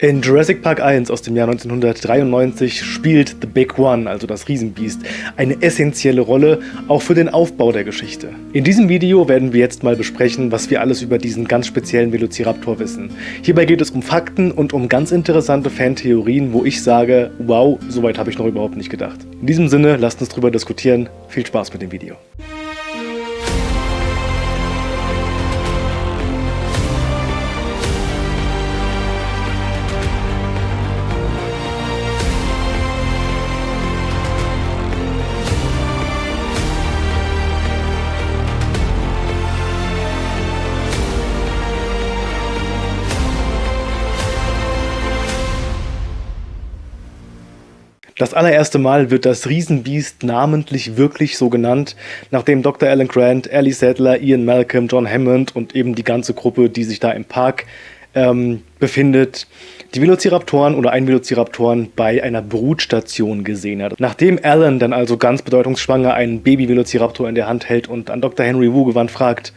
In Jurassic Park 1 aus dem Jahr 1993 spielt The Big One, also das Riesenbiest, eine essentielle Rolle, auch für den Aufbau der Geschichte. In diesem Video werden wir jetzt mal besprechen, was wir alles über diesen ganz speziellen Velociraptor wissen. Hierbei geht es um Fakten und um ganz interessante Fantheorien, wo ich sage, wow, soweit habe ich noch überhaupt nicht gedacht. In diesem Sinne, lasst uns drüber diskutieren. Viel Spaß mit dem Video. Das allererste Mal wird das Riesenbiest namentlich wirklich so genannt, nachdem Dr. Alan Grant, Ellie Sadler, Ian Malcolm, John Hammond und eben die ganze Gruppe, die sich da im Park ähm, befindet, die Velociraptoren oder ein Velociraptoren bei einer Brutstation gesehen hat. Nachdem Alan dann also ganz bedeutungsschwanger einen Baby-Velociraptor in der Hand hält und an Dr. Henry Wu gewandt fragt,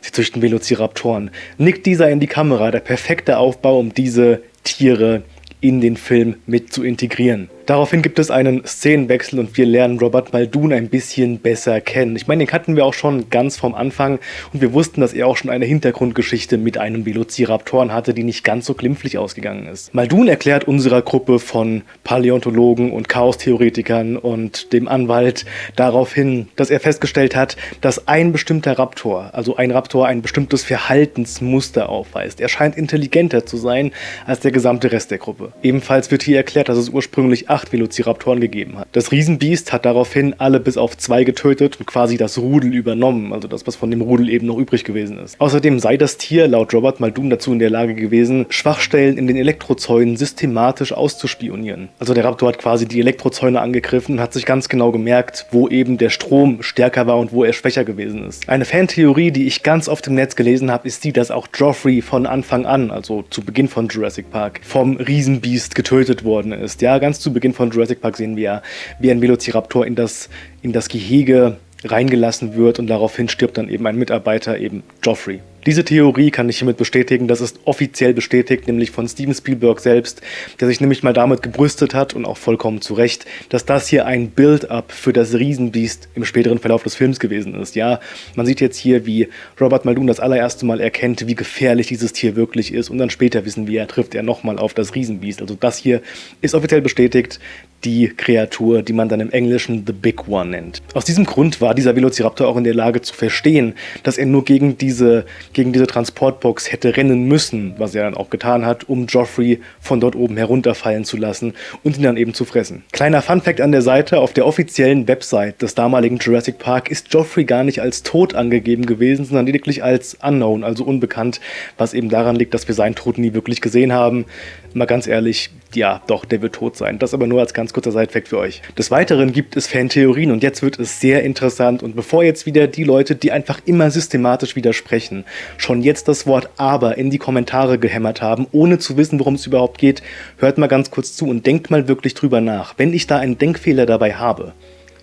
sie züchten Velociraptoren, nickt dieser in die Kamera, der perfekte Aufbau, um diese Tiere in den Film mit zu integrieren. Daraufhin gibt es einen Szenenwechsel und wir lernen Robert Muldoon ein bisschen besser kennen. Ich meine, den kannten wir auch schon ganz vom Anfang und wir wussten, dass er auch schon eine Hintergrundgeschichte mit einem Velociraptoren hatte, die nicht ganz so glimpflich ausgegangen ist. Muldoon erklärt unserer Gruppe von Paläontologen und Chaostheoretikern und dem Anwalt daraufhin, dass er festgestellt hat, dass ein bestimmter Raptor, also ein Raptor, ein bestimmtes Verhaltensmuster aufweist. Er scheint intelligenter zu sein als der gesamte Rest der Gruppe. Ebenfalls wird hier erklärt, dass es ursprünglich acht Velociraptoren gegeben hat. Das Riesenbiest hat daraufhin alle bis auf zwei getötet und quasi das Rudel übernommen, also das, was von dem Rudel eben noch übrig gewesen ist. Außerdem sei das Tier laut Robert Muldoon dazu in der Lage gewesen, Schwachstellen in den Elektrozäunen systematisch auszuspionieren. Also der Raptor hat quasi die Elektrozäune angegriffen und hat sich ganz genau gemerkt, wo eben der Strom stärker war und wo er schwächer gewesen ist. Eine Fantheorie, die ich ganz oft im Netz gelesen habe, ist die, dass auch Joffrey von Anfang an, also zu Beginn von Jurassic Park, vom Riesenbiest getötet worden ist. Ja, ganz zu Beginn Beginn von Jurassic Park sehen wir ja, wie ein Velociraptor in das, in das Gehege reingelassen wird und daraufhin stirbt dann eben ein Mitarbeiter, eben Joffrey. Diese Theorie kann ich hiermit bestätigen, das ist offiziell bestätigt, nämlich von Steven Spielberg selbst, der sich nämlich mal damit gebrüstet hat und auch vollkommen zu Recht, dass das hier ein Build-up für das Riesenbiest im späteren Verlauf des Films gewesen ist. Ja, man sieht jetzt hier, wie Robert Muldoon das allererste Mal erkennt, wie gefährlich dieses Tier wirklich ist und dann später wissen wir, trifft er nochmal auf das Riesenbiest. Also das hier ist offiziell bestätigt, die Kreatur, die man dann im Englischen The Big One nennt. Aus diesem Grund war dieser Velociraptor auch in der Lage zu verstehen, dass er nur gegen diese, gegen diese Transportbox hätte rennen müssen, was er dann auch getan hat, um Joffrey von dort oben herunterfallen zu lassen und ihn dann eben zu fressen. Kleiner Funfact an der Seite, auf der offiziellen Website des damaligen Jurassic Park ist Joffrey gar nicht als tot angegeben gewesen, sondern lediglich als unknown, also unbekannt, was eben daran liegt, dass wir seinen Tod nie wirklich gesehen haben. Mal ganz ehrlich, ja, doch, der wird tot sein. Das aber nur als ganz kurzer Sidefact für euch. Des Weiteren gibt es Fantheorien und jetzt wird es sehr interessant und bevor jetzt wieder die Leute, die einfach immer systematisch widersprechen, schon jetzt das Wort aber in die Kommentare gehämmert haben, ohne zu wissen, worum es überhaupt geht, hört mal ganz kurz zu und denkt mal wirklich drüber nach. Wenn ich da einen Denkfehler dabei habe,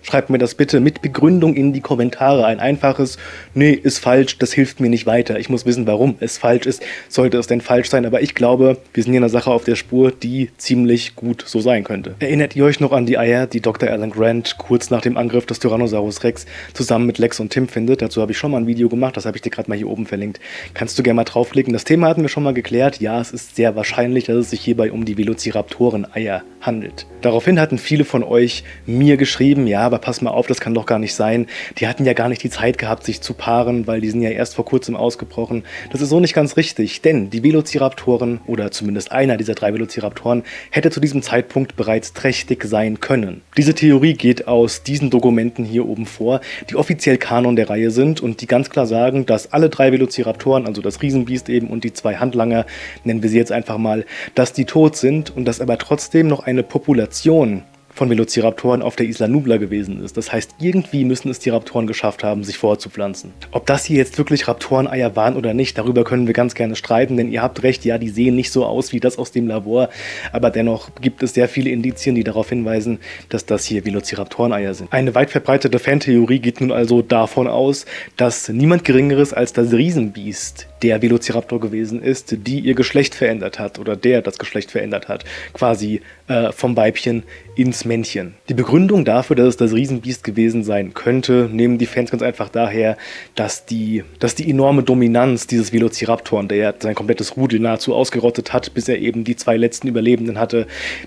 Schreibt mir das bitte mit Begründung in die Kommentare. Ein einfaches, nee, ist falsch, das hilft mir nicht weiter. Ich muss wissen, warum es falsch ist. Sollte es denn falsch sein? Aber ich glaube, wir sind hier in einer Sache auf der Spur, die ziemlich gut so sein könnte. Erinnert ihr euch noch an die Eier, die Dr. Alan Grant kurz nach dem Angriff des Tyrannosaurus Rex zusammen mit Lex und Tim findet? Dazu habe ich schon mal ein Video gemacht, das habe ich dir gerade mal hier oben verlinkt. Kannst du gerne mal draufklicken. Das Thema hatten wir schon mal geklärt. Ja, es ist sehr wahrscheinlich, dass es sich hierbei um die Velociraptoren-Eier handelt. Daraufhin hatten viele von euch mir geschrieben, ja, aber pass mal auf, das kann doch gar nicht sein. Die hatten ja gar nicht die Zeit gehabt, sich zu paaren, weil die sind ja erst vor kurzem ausgebrochen. Das ist so nicht ganz richtig, denn die Velociraptoren, oder zumindest einer dieser drei Velociraptoren, hätte zu diesem Zeitpunkt bereits trächtig sein können. Diese Theorie geht aus diesen Dokumenten hier oben vor, die offiziell Kanon der Reihe sind und die ganz klar sagen, dass alle drei Velociraptoren, also das Riesenbiest eben und die zwei Handlanger, nennen wir sie jetzt einfach mal, dass die tot sind und dass aber trotzdem noch eine Population von Velociraptoren auf der Isla Nubla gewesen ist. Das heißt, irgendwie müssen es die Raptoren geschafft haben, sich vorzupflanzen. Ob das hier jetzt wirklich Raptoreneier waren oder nicht, darüber können wir ganz gerne streiten, denn ihr habt recht, ja, die sehen nicht so aus wie das aus dem Labor, aber dennoch gibt es sehr viele Indizien, die darauf hinweisen, dass das hier Velociraptoreneier sind. Eine weit verbreitete Fantheorie geht nun also davon aus, dass niemand Geringeres als das Riesenbiest der Velociraptor gewesen ist, die ihr Geschlecht verändert hat oder der das Geschlecht verändert hat. Quasi äh, vom Weibchen ins Männchen. Die Begründung dafür, dass es das Riesenbiest gewesen sein könnte, nehmen die Fans ganz einfach daher, dass die, dass die enorme Dominanz dieses Velociraptoren, der sein komplettes Rudel nahezu ausgerottet hat, bis er eben die zwei letzten Überlebenden hatte,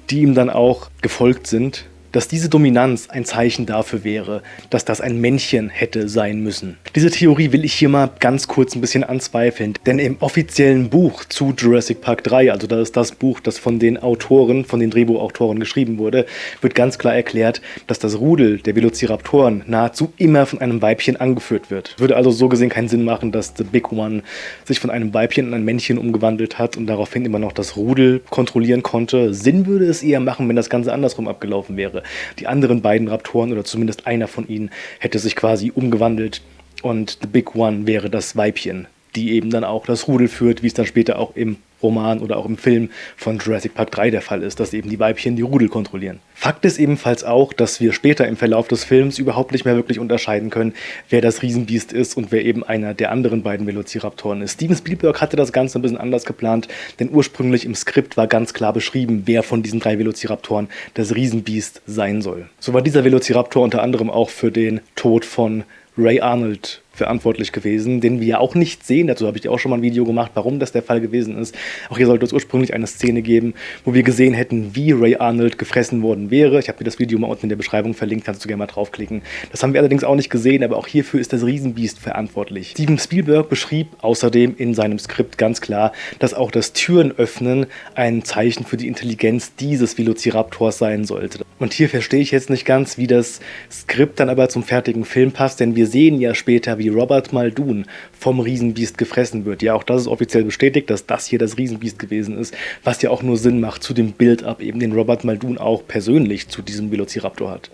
die ihm dann auch gefolgt sind, dass diese Dominanz ein Zeichen dafür wäre, dass das ein Männchen hätte sein müssen. Diese Theorie will ich hier mal ganz kurz ein bisschen anzweifeln, denn im offiziellen Buch zu Jurassic Park 3, also das ist das Buch, das von den Autoren, von den Drehbuchautoren geschrieben wurde, wird ganz klar erklärt, dass das Rudel der Velociraptoren nahezu immer von einem Weibchen angeführt wird. Würde also so gesehen keinen Sinn machen, dass The Big One sich von einem Weibchen in ein Männchen umgewandelt hat und daraufhin immer noch das Rudel kontrollieren konnte. Sinn würde es eher machen, wenn das Ganze andersrum abgelaufen wäre wäre. Die anderen beiden Raptoren oder zumindest einer von ihnen hätte sich quasi umgewandelt und The Big One wäre das Weibchen, die eben dann auch das Rudel führt, wie es dann später auch im Roman oder auch im Film von Jurassic Park 3 der Fall ist, dass eben die Weibchen die Rudel kontrollieren. Fakt ist ebenfalls auch, dass wir später im Verlauf des Films überhaupt nicht mehr wirklich unterscheiden können, wer das Riesenbiest ist und wer eben einer der anderen beiden Velociraptoren ist. Steven Spielberg hatte das Ganze ein bisschen anders geplant, denn ursprünglich im Skript war ganz klar beschrieben, wer von diesen drei Velociraptoren das Riesenbiest sein soll. So war dieser Velociraptor unter anderem auch für den Tod von Ray Arnold verantwortlich gewesen, den wir ja auch nicht sehen. Dazu habe ich auch schon mal ein Video gemacht, warum das der Fall gewesen ist. Auch hier sollte es ursprünglich eine Szene geben, wo wir gesehen hätten, wie Ray Arnold gefressen worden wäre. Ich habe mir das Video mal unten in der Beschreibung verlinkt, kannst du gerne mal draufklicken. Das haben wir allerdings auch nicht gesehen, aber auch hierfür ist das Riesenbiest verantwortlich. Steven Spielberg beschrieb außerdem in seinem Skript ganz klar, dass auch das Türenöffnen ein Zeichen für die Intelligenz dieses Velociraptors sein sollte. Und hier verstehe ich jetzt nicht ganz, wie das Skript dann aber zum fertigen Film passt, denn wir sehen ja später, wie wie Robert Muldoon vom Riesenbiest gefressen wird. Ja, auch das ist offiziell bestätigt, dass das hier das Riesenbiest gewesen ist, was ja auch nur Sinn macht zu dem Build-up, eben den Robert Muldoon auch persönlich zu diesem Velociraptor hat.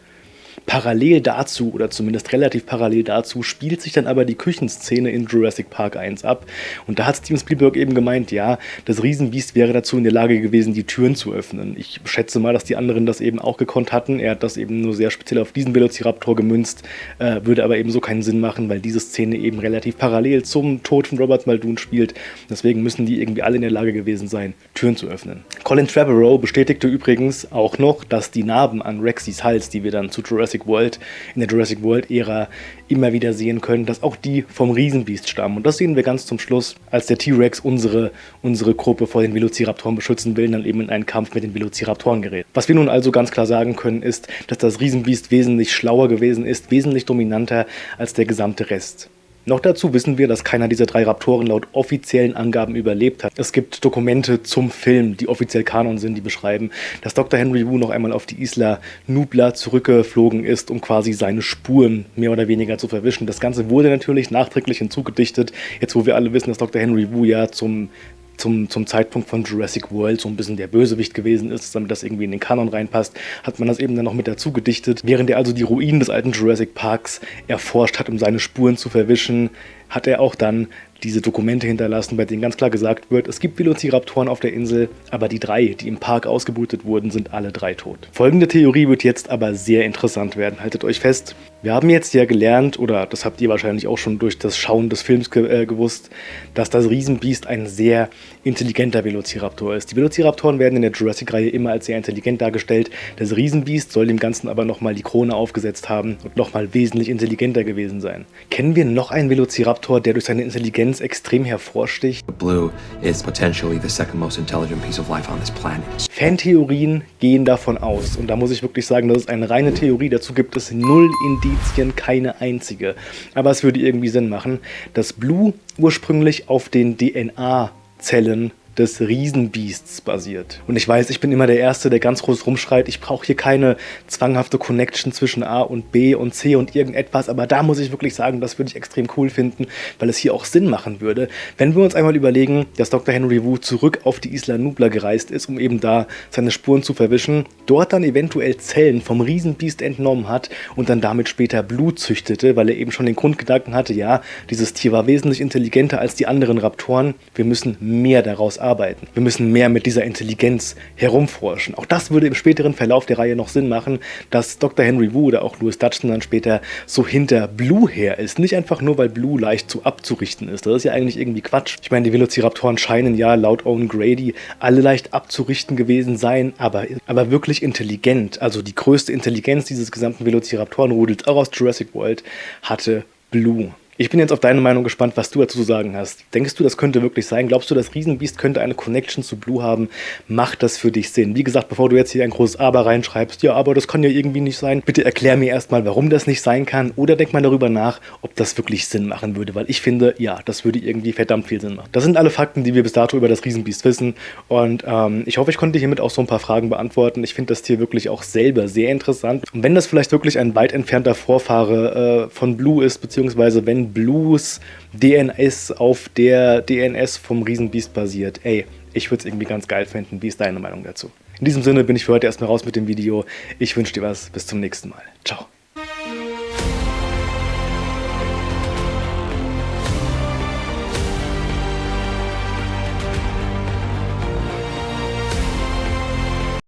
Parallel dazu, oder zumindest relativ parallel dazu, spielt sich dann aber die Küchenszene in Jurassic Park 1 ab. Und da hat Steven Spielberg eben gemeint, ja, das Riesenbiest wäre dazu in der Lage gewesen, die Türen zu öffnen. Ich schätze mal, dass die anderen das eben auch gekonnt hatten. Er hat das eben nur sehr speziell auf diesen Velociraptor gemünzt, äh, würde aber eben so keinen Sinn machen, weil diese Szene eben relativ parallel zum Tod von Robert Muldoon spielt. Deswegen müssen die irgendwie alle in der Lage gewesen sein, Türen zu öffnen. Colin Trevorrow bestätigte übrigens auch noch, dass die Narben an Rexys Hals, die wir dann zu Jurassic Jurassic World, in der Jurassic World-Ära immer wieder sehen können, dass auch die vom Riesenbiest stammen. Und das sehen wir ganz zum Schluss, als der T-Rex unsere, unsere Gruppe vor den Velociraptoren beschützen will, dann eben in einen Kampf mit den Velociraptoren gerät. Was wir nun also ganz klar sagen können, ist, dass das Riesenbiest wesentlich schlauer gewesen ist, wesentlich dominanter als der gesamte Rest. Noch dazu wissen wir, dass keiner dieser drei Raptoren laut offiziellen Angaben überlebt hat. Es gibt Dokumente zum Film, die offiziell Kanon sind, die beschreiben, dass Dr. Henry Wu noch einmal auf die Isla Nubla zurückgeflogen ist, um quasi seine Spuren mehr oder weniger zu verwischen. Das Ganze wurde natürlich nachträglich hinzugedichtet, jetzt wo wir alle wissen, dass Dr. Henry Wu ja zum zum, zum Zeitpunkt von Jurassic World so ein bisschen der Bösewicht gewesen ist, damit das irgendwie in den Kanon reinpasst, hat man das eben dann noch mit dazu gedichtet. Während er also die Ruinen des alten Jurassic Parks erforscht hat, um seine Spuren zu verwischen, hat er auch dann diese Dokumente hinterlassen, bei denen ganz klar gesagt wird, es gibt Velociraptoren auf der Insel, aber die drei, die im Park ausgebutet wurden, sind alle drei tot. Folgende Theorie wird jetzt aber sehr interessant werden. Haltet euch fest, wir haben jetzt ja gelernt, oder das habt ihr wahrscheinlich auch schon durch das Schauen des Films ge äh, gewusst, dass das Riesenbiest ein sehr intelligenter Velociraptor ist. Die Velociraptoren werden in der Jurassic-Reihe immer als sehr intelligent dargestellt. Das Riesenbiest soll dem Ganzen aber nochmal die Krone aufgesetzt haben und nochmal wesentlich intelligenter gewesen sein. Kennen wir noch einen Velociraptor, der durch seine Intelligenz extrem hervorsticht? Blue is potentially the second most intelligent piece of life on this planet. Fantheorien gehen davon aus, und da muss ich wirklich sagen, das ist eine reine Theorie, dazu gibt es null Indizien Indizien keine einzige. Aber es würde irgendwie Sinn machen, dass Blue ursprünglich auf den DNA-Zellen des Riesenbiests basiert. Und ich weiß, ich bin immer der Erste, der ganz groß rumschreit, ich brauche hier keine zwanghafte Connection zwischen A und B und C und irgendetwas, aber da muss ich wirklich sagen, das würde ich extrem cool finden, weil es hier auch Sinn machen würde. Wenn wir uns einmal überlegen, dass Dr. Henry Wu zurück auf die Isla Nubla gereist ist, um eben da seine Spuren zu verwischen, dort dann eventuell Zellen vom Riesenbiest entnommen hat und dann damit später Blut züchtete, weil er eben schon den Grundgedanken hatte, ja, dieses Tier war wesentlich intelligenter als die anderen Raptoren, wir müssen mehr daraus arbeiten. Wir müssen mehr mit dieser Intelligenz herumforschen. Auch das würde im späteren Verlauf der Reihe noch Sinn machen, dass Dr. Henry Wu oder auch Louis Dutchton dann später so hinter Blue her ist. Nicht einfach nur, weil Blue leicht zu abzurichten ist. Das ist ja eigentlich irgendwie Quatsch. Ich meine, die Velociraptoren scheinen ja laut Owen Grady alle leicht abzurichten gewesen sein, aber, aber wirklich intelligent. Also die größte Intelligenz dieses gesamten Velociraptorenrudels, auch aus Jurassic World, hatte Blue. Ich bin jetzt auf deine Meinung gespannt, was du dazu zu sagen hast. Denkst du, das könnte wirklich sein? Glaubst du, das Riesenbiest könnte eine Connection zu Blue haben? Macht das für dich Sinn? Wie gesagt, bevor du jetzt hier ein großes Aber reinschreibst, ja, aber das kann ja irgendwie nicht sein, bitte erklär mir erstmal, warum das nicht sein kann oder denk mal darüber nach, ob das wirklich Sinn machen würde, weil ich finde, ja, das würde irgendwie verdammt viel Sinn machen. Das sind alle Fakten, die wir bis dato über das Riesenbiest wissen und ähm, ich hoffe, ich konnte hiermit auch so ein paar Fragen beantworten. Ich finde das Tier wirklich auch selber sehr interessant und wenn das vielleicht wirklich ein weit entfernter Vorfahre äh, von Blue ist, beziehungsweise wenn Blues DNS auf der DNS vom Riesenbiest basiert. Ey, ich würde es irgendwie ganz geil finden. Wie ist deine Meinung dazu? In diesem Sinne bin ich für heute erstmal raus mit dem Video. Ich wünsche dir was. Bis zum nächsten Mal. Ciao.